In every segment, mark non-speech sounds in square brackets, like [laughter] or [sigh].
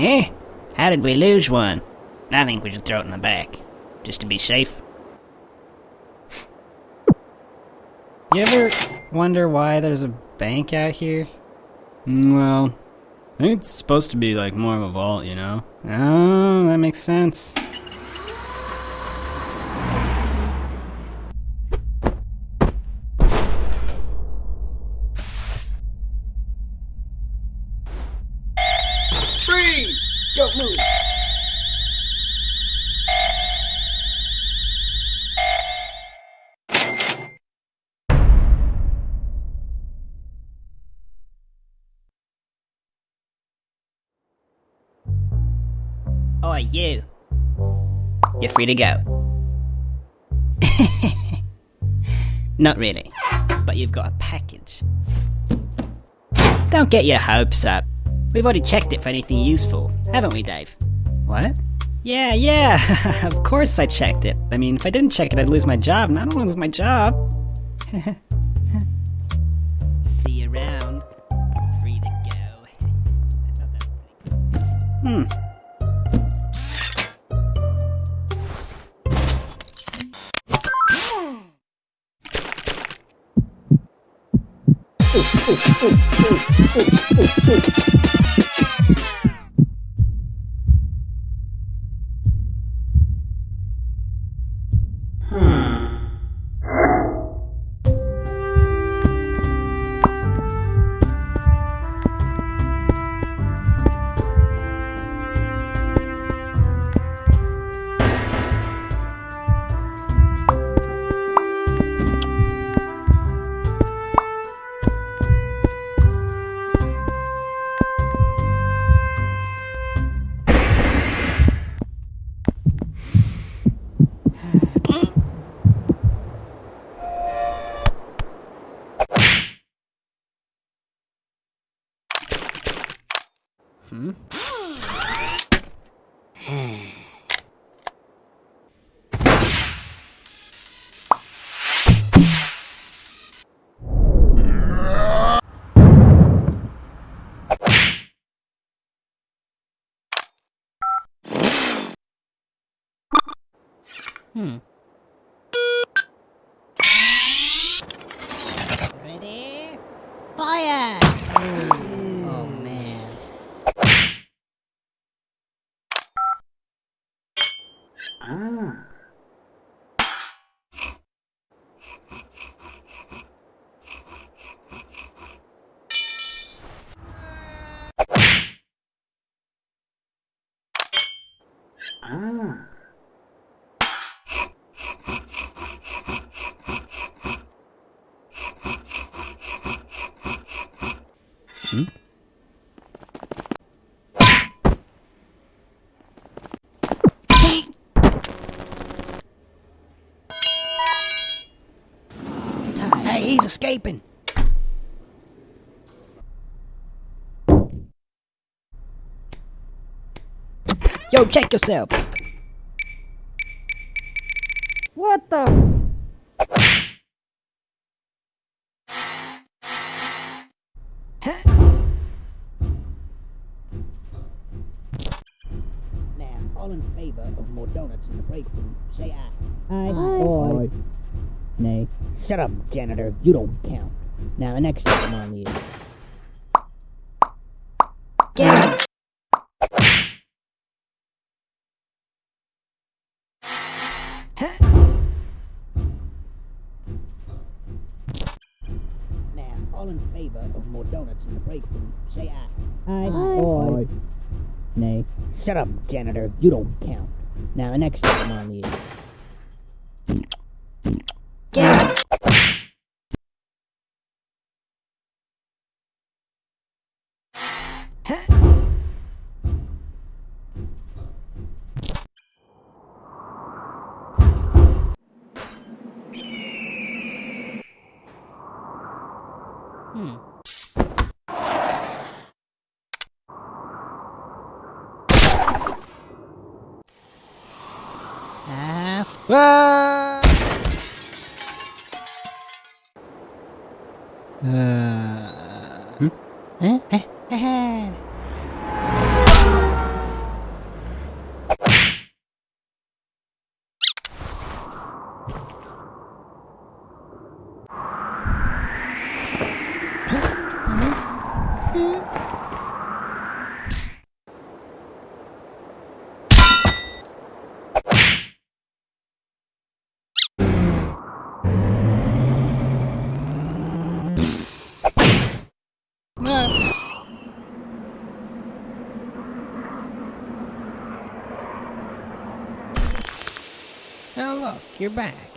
Eh? How did we lose one? I think we should throw it in the back. Just to be safe. You ever wonder why there's a bank out here? Mm, Well, I think it's supposed to be like more of a vault, you know? Oh, that makes sense. Oh, you. You're free to go. [laughs] Not really, but you've got a package. Don't get your hopes up. We've already checked it for anything useful, haven't we, Dave? What? Yeah, yeah, [laughs] of course I checked it. I mean, if I didn't check it, I'd lose my job, and I don't want to lose my job. [laughs] See you around. Free to go. I thought that was pretty Hmm. oh, oh, oh. oh. Hmm. Ready? Fire! Oh man. Ah. Ah. Hey, he's escaping. Yo, check yourself. What the? Now, all in favor of more donuts in the break room, say aye. Aye. Aye. Shut up, janitor. You don't count. Now, the next item on the Get! Now, all in favor of more donuts in the break room, say aye. Aye. Aye. Nay. Shut up, janitor. You don't count. Now, the next item on the Get Uh, Eh? Eh? Eh? You're back.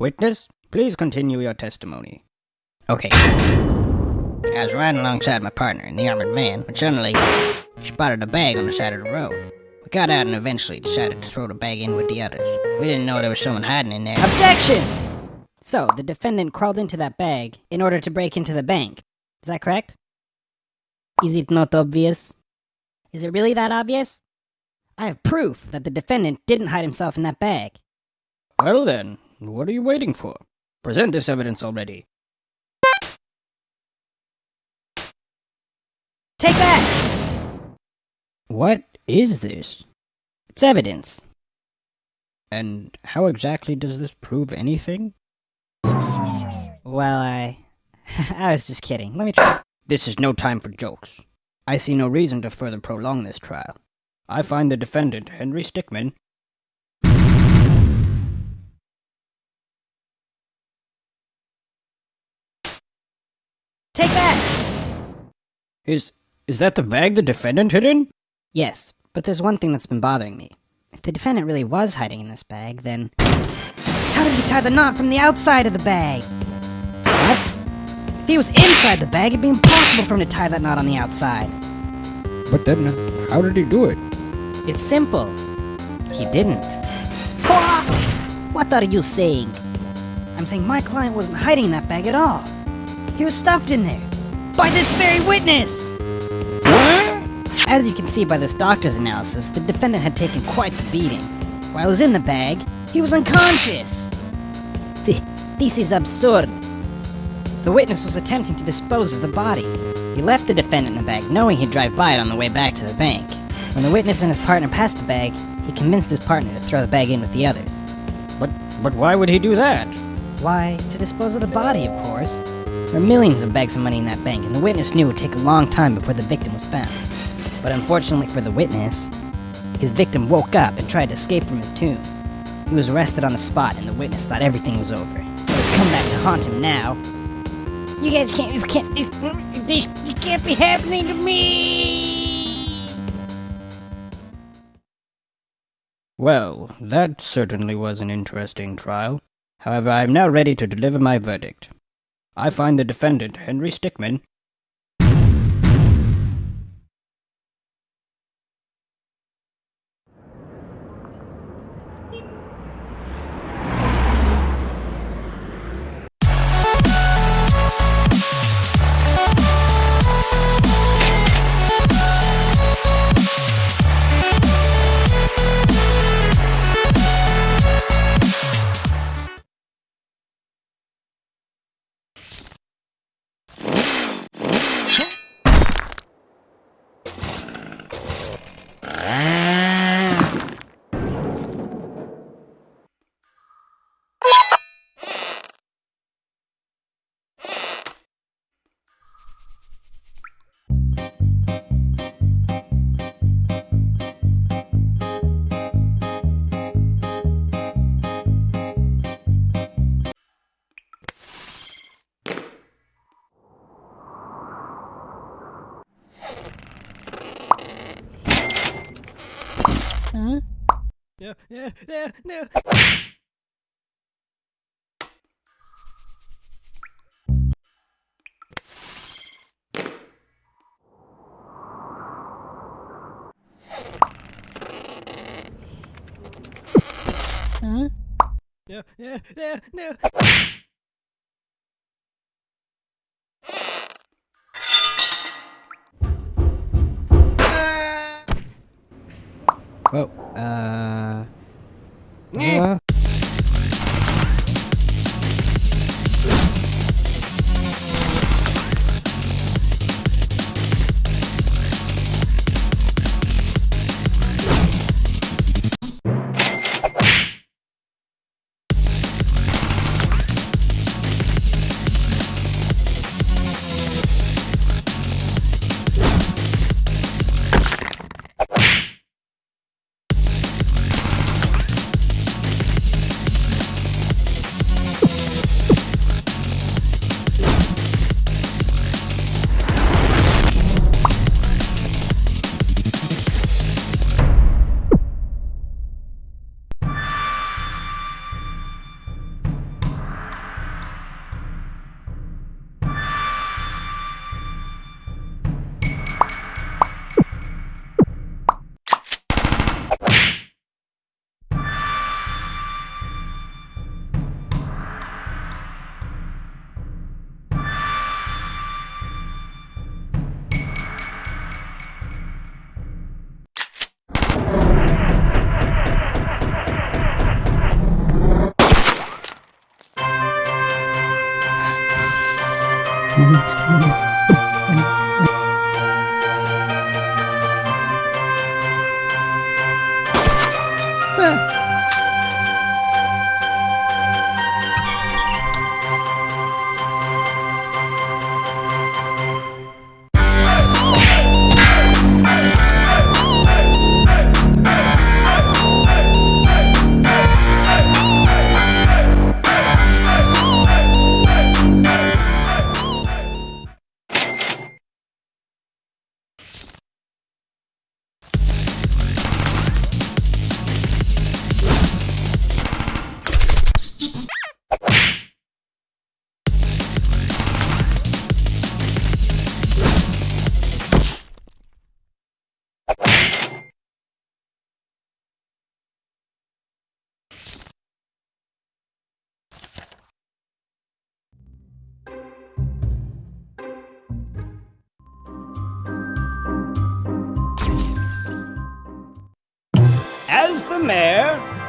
Witness, please continue your testimony. Okay. I was riding alongside my partner in the armored van when suddenly spotted a bag on the side of the road. We got out and eventually decided to throw the bag in with the others. We didn't know there was someone hiding in there. Objection! So, the defendant crawled into that bag in order to break into the bank. Is that correct? Is it not obvious? Is it really that obvious? I have proof that the defendant didn't hide himself in that bag. Well then, what are you waiting for? Present this evidence already. Take that! What is this? It's evidence. And how exactly does this prove anything? Well, I. [laughs] I was just kidding. Let me try. This is no time for jokes. I see no reason to further prolong this trial. I find the defendant, Henry Stickmin, Take that! is is that the bag the defendant hid in? Yes, but there's one thing that's been bothering me. If the defendant really was hiding in this bag, then. How did he tie the knot from the outside of the bag? What? If he was inside the bag, it'd be impossible for him to tie that knot on the outside. But then, how did he do it? It's simple. He didn't. What are you saying? I'm saying my client wasn't hiding in that bag at all. He was stuffed in there. By this very witness! As you can see by this doctor's analysis, the defendant had taken quite the beating. While he was in the bag, he was unconscious. Th- This is absurd. The witness was attempting to dispose of the body. He left the defendant in the bag, knowing he'd drive by it on the way back to the bank. When the witness and his partner passed the bag, he convinced his partner to throw the bag in with the others. But but why would he do that? Why, to dispose of the body, of course. There were millions of bags of money in that bank, and the witness knew it would take a long time before the victim was found. But unfortunately for the witness, his victim woke up and tried to escape from his tomb. He was arrested on the spot, and the witness thought everything was over. But it's come back to haunt him now. You guys can't, you can't, this, this, this can't be happening to me! Well, that certainly was an interesting trial. However, I am now ready to deliver my verdict. I find the defendant, Henry Stickmin, No, no. Huh? No, no, no, no. Oh, uh. Uh.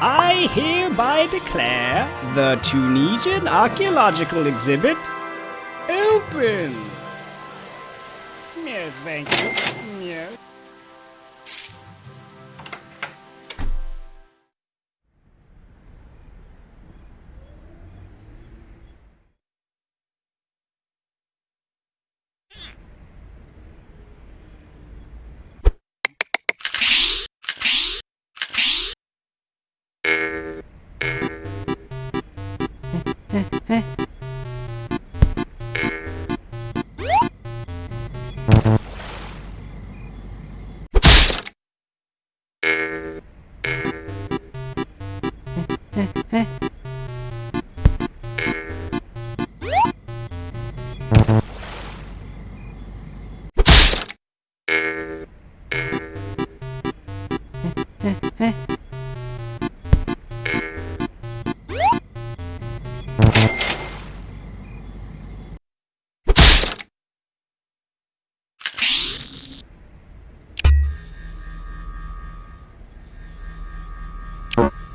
I hereby declare the Tunisian archaeological exhibit open. Yes, thank you.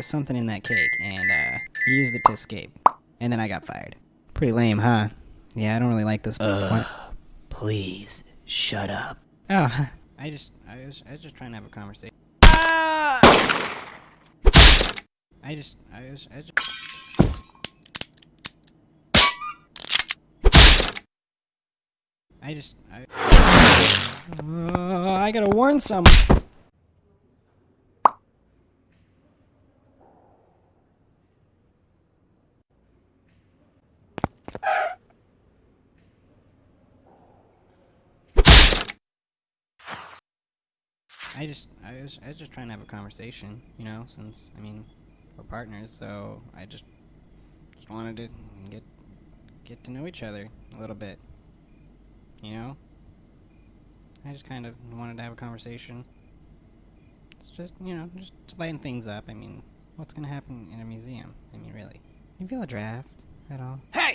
was something in that cake, and uh, he used it to escape. And then I got fired. Pretty lame, huh? Yeah, I don't really like this. Uh, please, shut up. Oh, [laughs] I just, I was, I was just trying to have a conversation. Ah! I just, I was, I just. I just, I. Uh, I gotta warn someone. I just, I was, I was just trying to have a conversation, you know, since, I mean, we're partners, so I just, just wanted to get, get to know each other a little bit, you know? I just kind of wanted to have a conversation. It's just, you know, just to lighten things up. I mean, what's gonna happen in a museum? I mean, really. You feel a draft at all? Hey!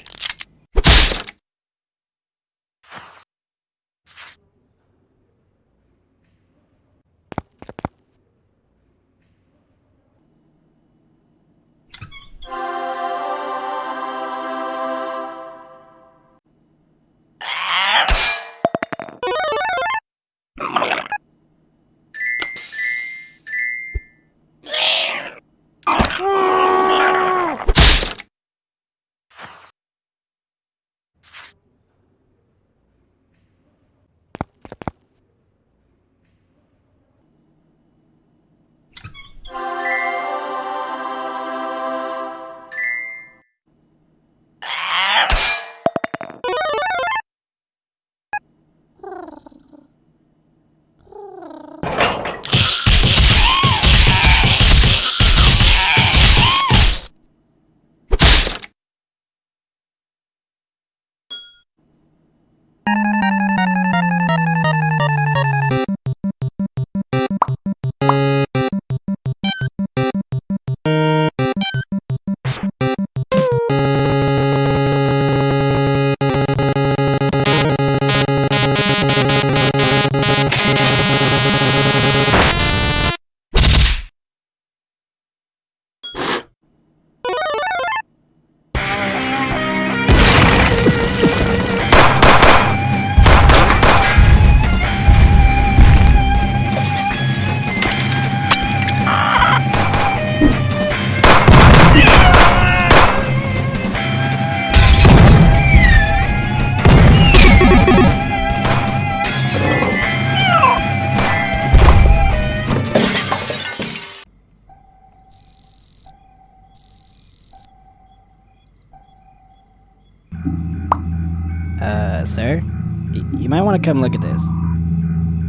Come look at this.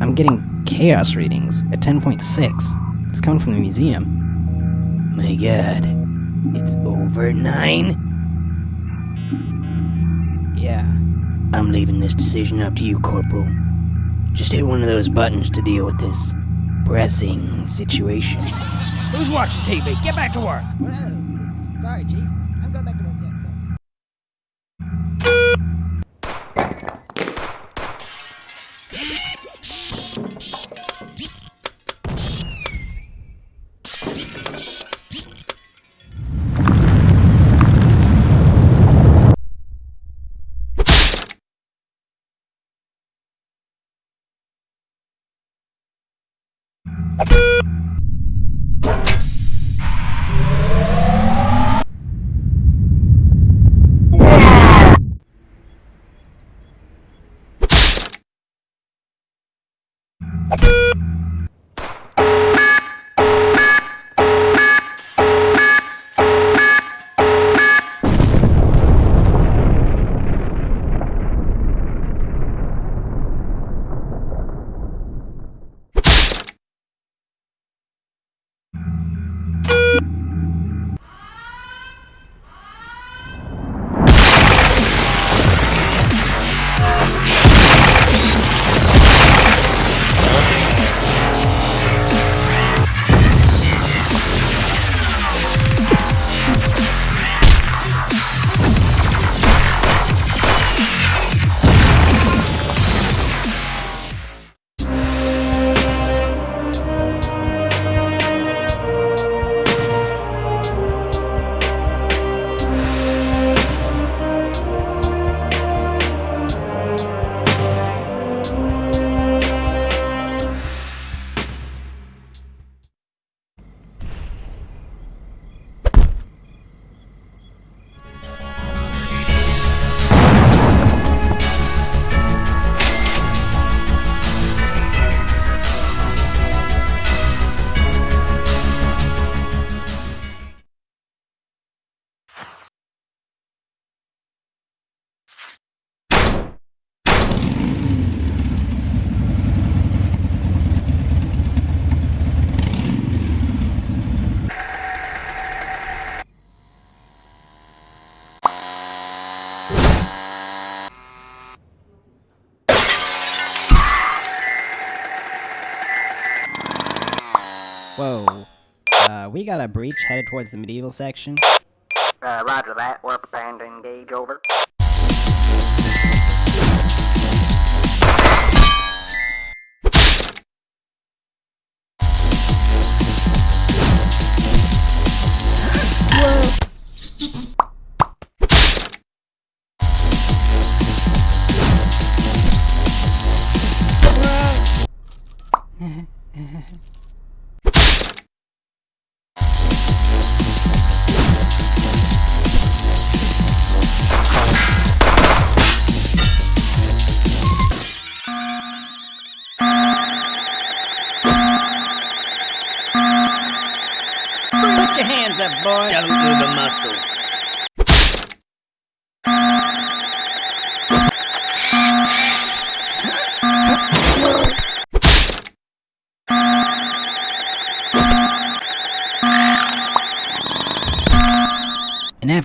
I'm getting chaos readings at 10.6. It's coming from the museum. My god. It's over nine? Yeah. I'm leaving this decision up to you, Corporal. Just hit one of those buttons to deal with this pressing situation. Who's watching TV? Get back to work. sorry, Chief. you Whoa. Uh, we got a breach headed towards the medieval section. Uh, roger that. We're preparing to engage over.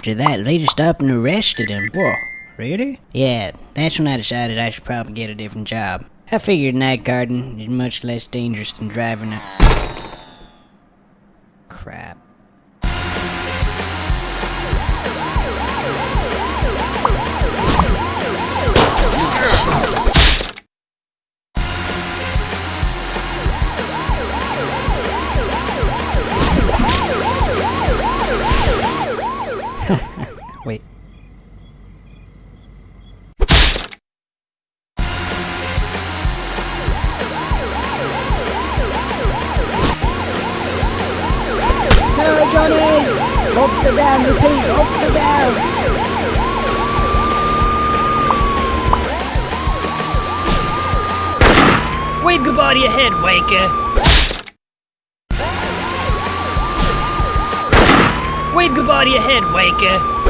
After that, they just up and arrested him. Whoa, really? Yeah, that's when I decided I should probably get a different job. I figured night guarding is much less dangerous than driving a. Wave goodbye to your head, Waker. Wave goodbye to your head, Waker.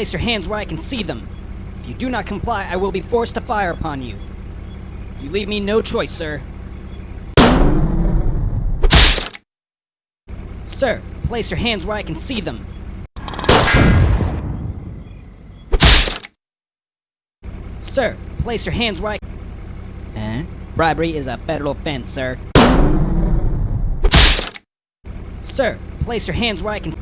Place your hands where I can see them. If you do not comply, I will be forced to fire upon you. You leave me no choice, sir. Sir, place your hands where I can see them. Sir, place your hands where I. Huh? Bribery is a federal offense, sir. Sir, place your hands where I can.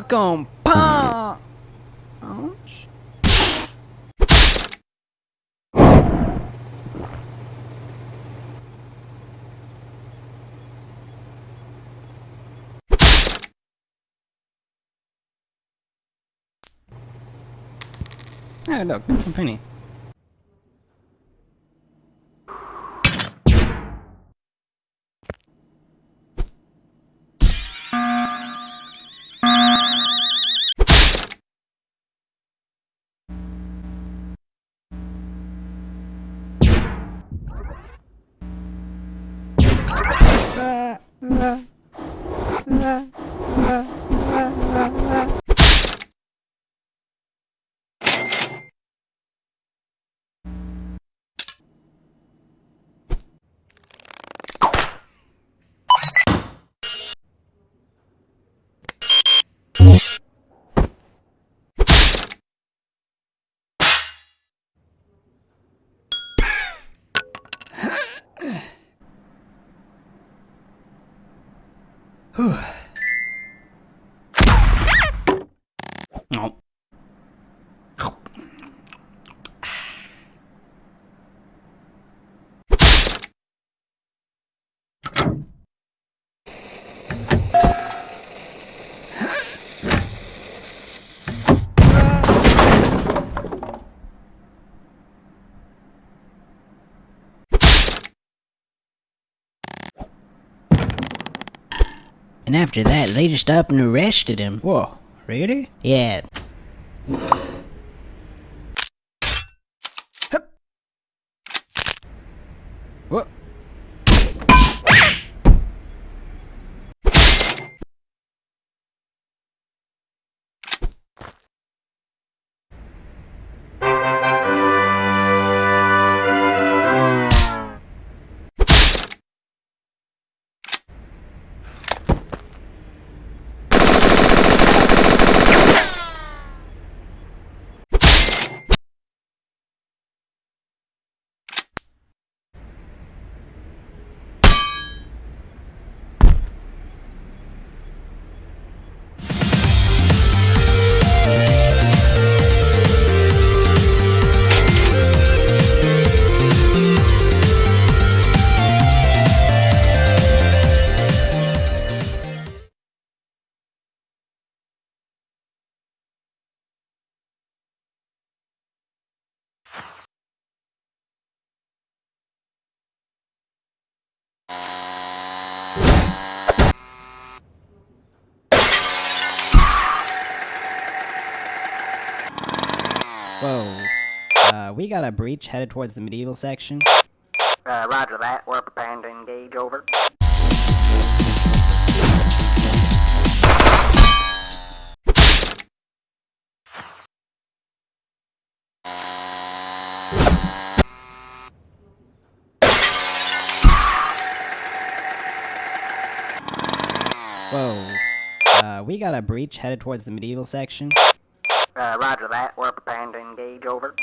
Falcon punch. Oh, look, a penny. Ah, ah, ah, ah, ah, ah. Oh. And after that, they just up and arrested him. Whoa, really? Yeah. Whoa. Uh, we got a breach headed towards the medieval section. Uh, roger that. We're preparing to engage. Over. Whoa. Uh, we got a breach headed towards the medieval section. Uh, roger that. We're preparing to engage. Over.